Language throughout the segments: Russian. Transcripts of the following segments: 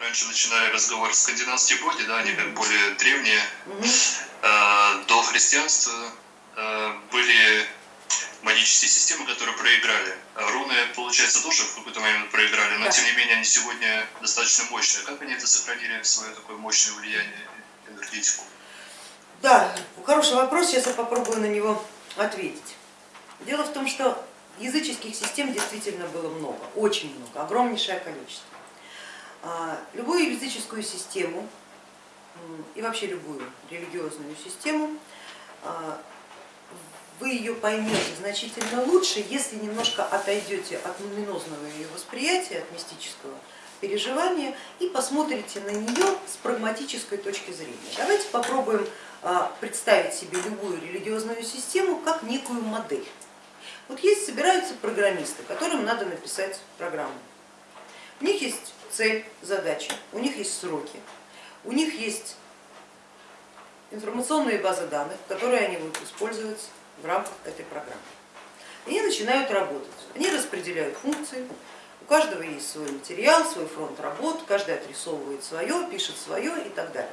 раньше начинали разговор скандинавские боги, да, они как более древние. Э, до христианства э, были магические системы, которые проиграли. А руны, получается, тоже в какой-то момент проиграли, но да. тем не менее они сегодня достаточно мощные. Как они это сохранили свое такое мощное влияние энергетику? Да, хороший вопрос, сейчас я попробую на него ответить. Дело в том, что языческих систем действительно было много, очень много, огромнейшее количество. А, любую языческую систему и вообще любую религиозную систему а, вы ее поймете значительно лучше, если немножко отойдете от луминозного ее восприятия, от мистического переживания и посмотрите на нее с прагматической точки зрения. Давайте попробуем а, представить себе любую религиозную систему как некую модель. Вот есть, собираются программисты, которым надо написать программу. У них есть цель, задача, у них есть сроки, у них есть информационные базы данных, которые они будут использовать в рамках этой программы. Они начинают работать, они распределяют функции, у каждого есть свой материал, свой фронт работ, каждый отрисовывает свое, пишет свое и так далее.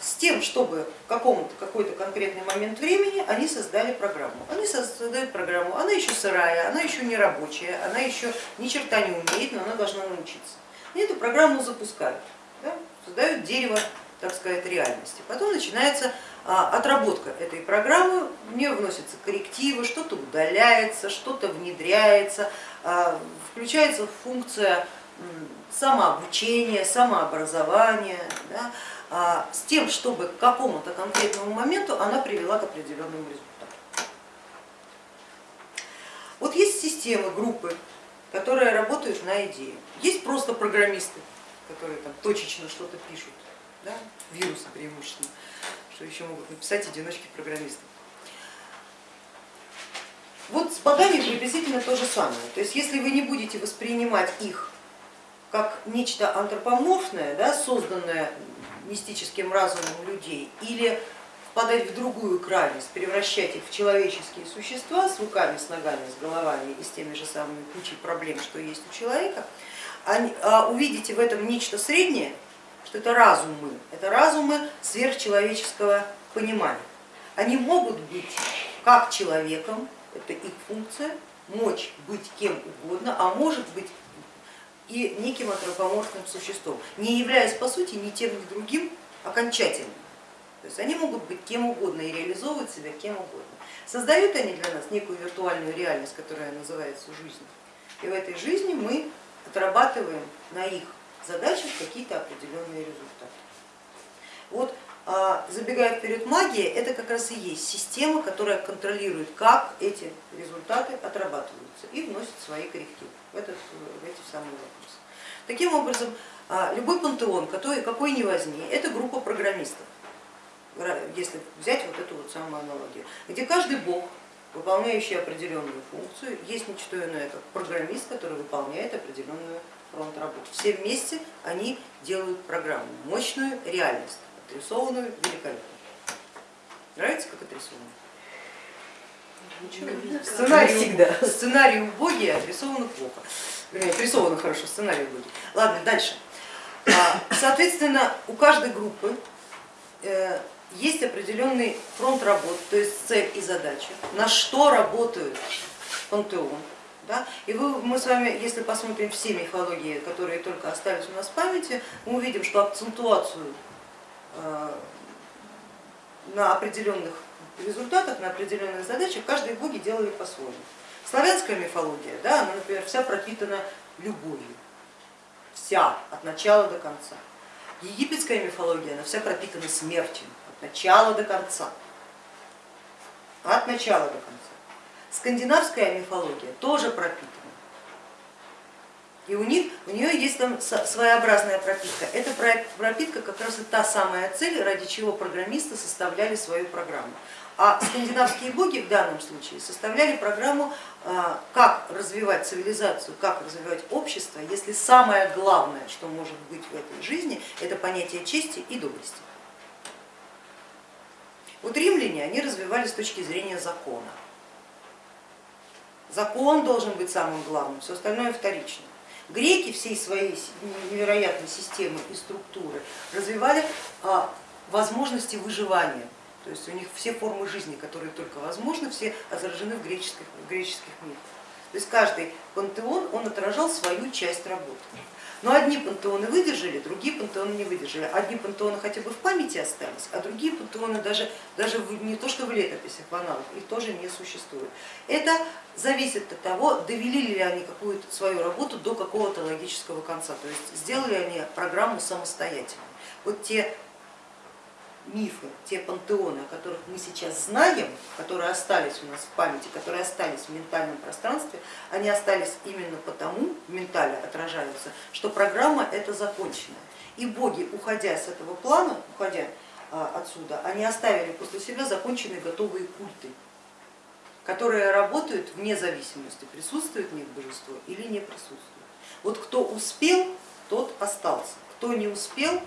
С тем, чтобы в какой-то конкретный момент времени они создали программу. Они создают программу, она еще сырая, она еще не рабочая, она еще ни черта не умеет, но она должна научиться. И эту программу запускают, да, создают дерево, так сказать, реальности. Потом начинается а, отработка этой программы, в нее вносятся коррективы, что-то удаляется, что-то внедряется, а, включается функция самообучения, самообразования, да, а, с тем, чтобы к какому-то конкретному моменту она привела к определенному результату. Вот есть системы, группы, которые работают на идею. Есть просто программисты, которые там точечно что-то пишут, да, вирусы преимущественно что еще могут написать одиночки программистов. Вот с богами приблизительно то же самое. То есть если вы не будете воспринимать их как нечто антропоморфное, да, созданное мистическим разумом людей, или впадать в другую крайность, превращать их в человеческие существа с руками, с ногами, с головами и с теми же самыми кучей проблем, что есть у человека, а увидите в этом нечто среднее, что это разумы, это разумы сверхчеловеческого понимания. Они могут быть как человеком, это их функция, мочь быть кем угодно, а может быть и неким антропоморфным существом, не являясь по сути ни тем, ни другим окончательно. То есть они могут быть кем угодно и реализовывать себя кем угодно. Создают они для нас некую виртуальную реальность, которая называется жизнь. И в этой жизни мы отрабатываем на их задачах какие-то определенные результаты. Вот а, забегая вперед, магия это как раз и есть система, которая контролирует, как эти результаты отрабатываются и вносит свои коррективы в, этот, в эти самые вопросы. Таким образом, а, любой пантеон, который, какой ни возьми, это группа программистов, если взять вот эту вот самую аналогию, где каждый бог, выполняющий определенную функцию, есть не что иное, как программист, который выполняет определенную фронт работ. Все вместе они делают программу, мощную реальность, отрисованную великолепно. Нравится, как отрисовано? Сценарий всегда. Сценарий убогий, отрисовано плохо. Вернее, отрисовано хорошо, сценарий убогий. Ладно, дальше. А, соответственно, у каждой группы э, есть определенный фронт работ, то есть цель и задача, на что работают пантеон, да? И вы, мы с вами, если посмотрим все мифологии, которые только остались у нас в памяти, мы увидим, что акцентуацию э, на определенных результатах, на определенных задачах каждые боги делали по-своему. Славянская мифология, да, она, например, вся пропитана любовью, вся, от начала до конца. Египетская мифология, она вся пропитана смертью, начала до конца. От начала до конца. Скандинавская мифология тоже пропитана. И у них, у нее есть там своеобразная пропитка. Эта пропитка как раз и та самая цель, ради чего программисты составляли свою программу. А скандинавские боги в данном случае составляли программу, а, как развивать цивилизацию, как развивать общество, если самое главное, что может быть в этой жизни, это понятие чести и доблести. Вот римляне, они развивали с точки зрения закона. Закон должен быть самым главным, все остальное вторично. Греки всей своей невероятной системы и структуры развивали а, возможности выживания. То есть у них все формы жизни, которые только возможны, все отражены в греческих, в греческих мифах. То есть каждый пантеон, он отражал свою часть работы. Но одни пантеоны выдержали, другие пантеоны не выдержали. Одни пантеоны хотя бы в памяти остались, а другие пантеоны даже, даже не то что в летописях, в аналах, их тоже не существует. Это зависит от того, довели ли они какую-то свою работу до какого-то логического конца, то есть сделали они программу самостоятельно. Вот те мифы, те пантеоны, о которых мы сейчас знаем, которые остались у нас в памяти, которые остались в ментальном пространстве, они остались именно потому, в ментале отражаются, что программа это законченная. И боги, уходя с этого плана, уходя а, отсюда, они оставили после себя законченные готовые культы, которые работают вне зависимости, присутствует в них божество или не присутствует. Вот кто успел, тот остался, кто не успел,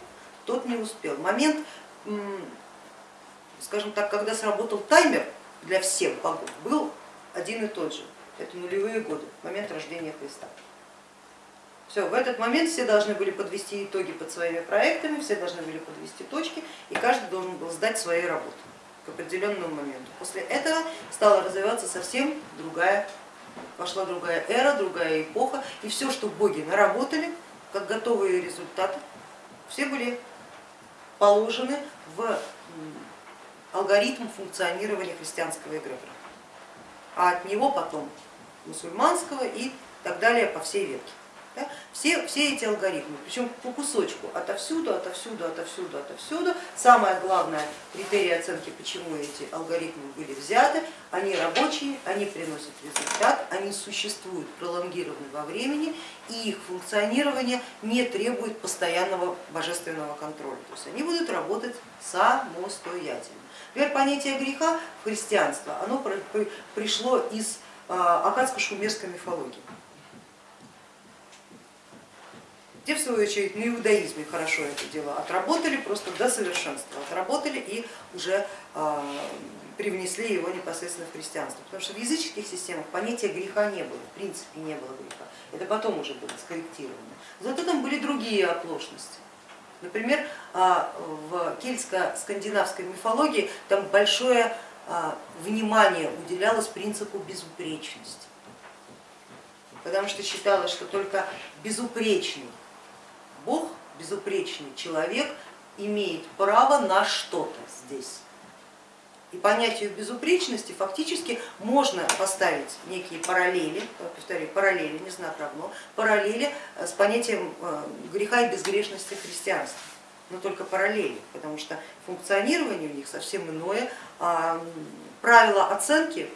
тот не успел. Момент скажем так, когда сработал таймер для всех богов, был один и тот же. Это нулевые годы, момент рождения Христа. Все, в этот момент все должны были подвести итоги под своими проектами, все должны были подвести точки, и каждый должен был сдать свои работы к определенному моменту. После этого стала развиваться совсем другая, пошла другая эра, другая эпоха, и все, что боги наработали, как готовые результаты, все были положены в алгоритм функционирования христианского эгрегора, а от него потом мусульманского и так далее по всей ветке. Да? Все, все эти алгоритмы, причем по кусочку, отовсюду, отовсюду, отовсюду, отовсюду. Самое главное критерий оценки, почему эти алгоритмы были взяты, они рабочие, они приносят результат, они существуют пролонгированно во времени и их функционирование не требует постоянного божественного контроля. То есть они будут работать самостоятельно. Например, понятие греха в христианство оно пришло из а, акадско-шумерской мифологии Те, в свою очередь, на иудаизме хорошо это дело отработали, просто до совершенства отработали и уже а, привнесли его непосредственно в христианство. Потому что в языческих системах понятия греха не было, в принципе не было греха. Это потом уже было скорректировано. Зато там были другие оплошности. Например, а, в кельтско-скандинавской мифологии там большое а, внимание уделялось принципу безупречности, потому что считалось, что только безупречный Бог, безупречный человек, имеет право на что-то здесь. И понятию безупречности фактически можно поставить некие параллели, повторяю, параллели, не знак равно, параллели с понятием э, греха и безгрешности христианства, но только параллели, потому что функционирование у них совсем иное, а правила оценки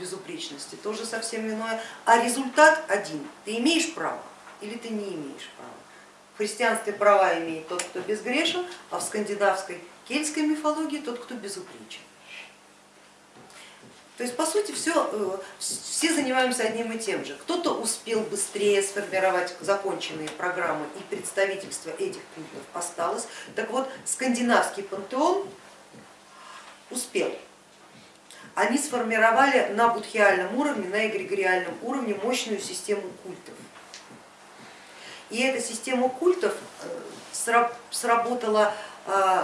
безупречности тоже совсем иное, а результат один, ты имеешь право или ты не имеешь права. В христианстве права имеет тот, кто безгрешен, а в скандинавской кельтской мифологии тот, кто безупречен. То есть по сути все, э, все занимаемся одним и тем же. Кто-то успел быстрее сформировать законченные программы и представительство этих культов осталось. Так вот, скандинавский пантеон успел. Они сформировали на будхиальном уровне, на эгрегориальном уровне мощную систему культов. И эта система культов э, сработала, э,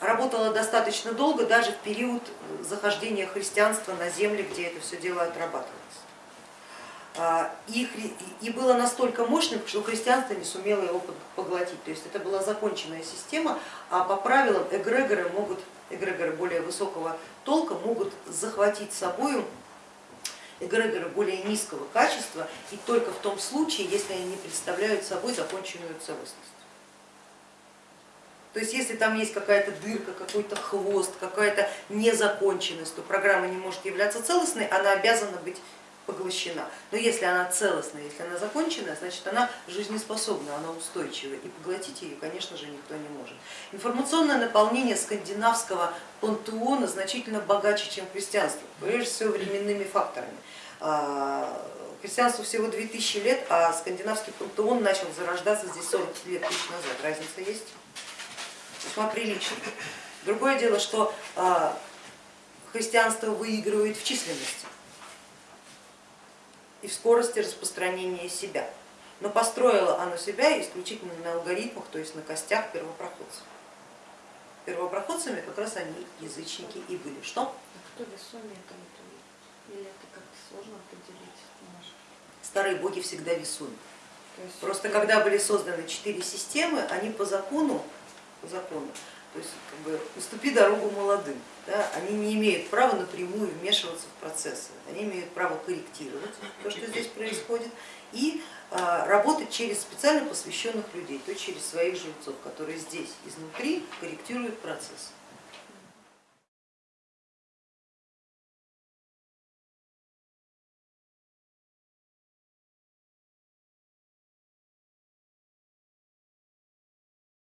работала достаточно долго, даже в период захождения христианства на земли, где это все дело отрабатывалось. А, и, было настолько мощным, что христианство не сумело его поглотить. То есть это была законченная система, а по правилам эгрегоры могут, эгрегоры более высокого толка могут захватить собой эгрегоры более низкого качества и только в том случае, если они не представляют собой законченную целостность. То есть если там есть какая-то дырка, какой-то хвост, какая-то незаконченность, то программа не может являться целостной, она обязана быть поглощена. Но если она целостная, если она законченная, значит она жизнеспособна, она устойчивая, и поглотить ее, конечно же, никто не может. Информационное наполнение скандинавского пантеона значительно богаче, чем христианство, прежде всего временными факторами. А, христианству всего 2000 лет, а скандинавский пантеон начал зарождаться здесь 40 лет тысяч назад. Разница есть? Весьма прилично. Другое дело, что а, христианство выигрывает в численности и в скорости распространения себя. но построило оно себя исключительно на алгоритмах, то есть на костях первопроходцев. Первопроходцами как раз они язычники и были. Что? А кто весомее там? Или это как-то сложно определить? Может? Старые боги всегда весомы. Просто когда были созданы четыре системы, они по закону, по закону, то есть как бы уступи дорогу молодым, да, они не имеют права напрямую вмешиваться в процессы, они имеют право корректировать то, что здесь происходит, и а, работать через специально посвященных людей, то есть через своих жильцов, которые здесь изнутри корректируют процесс.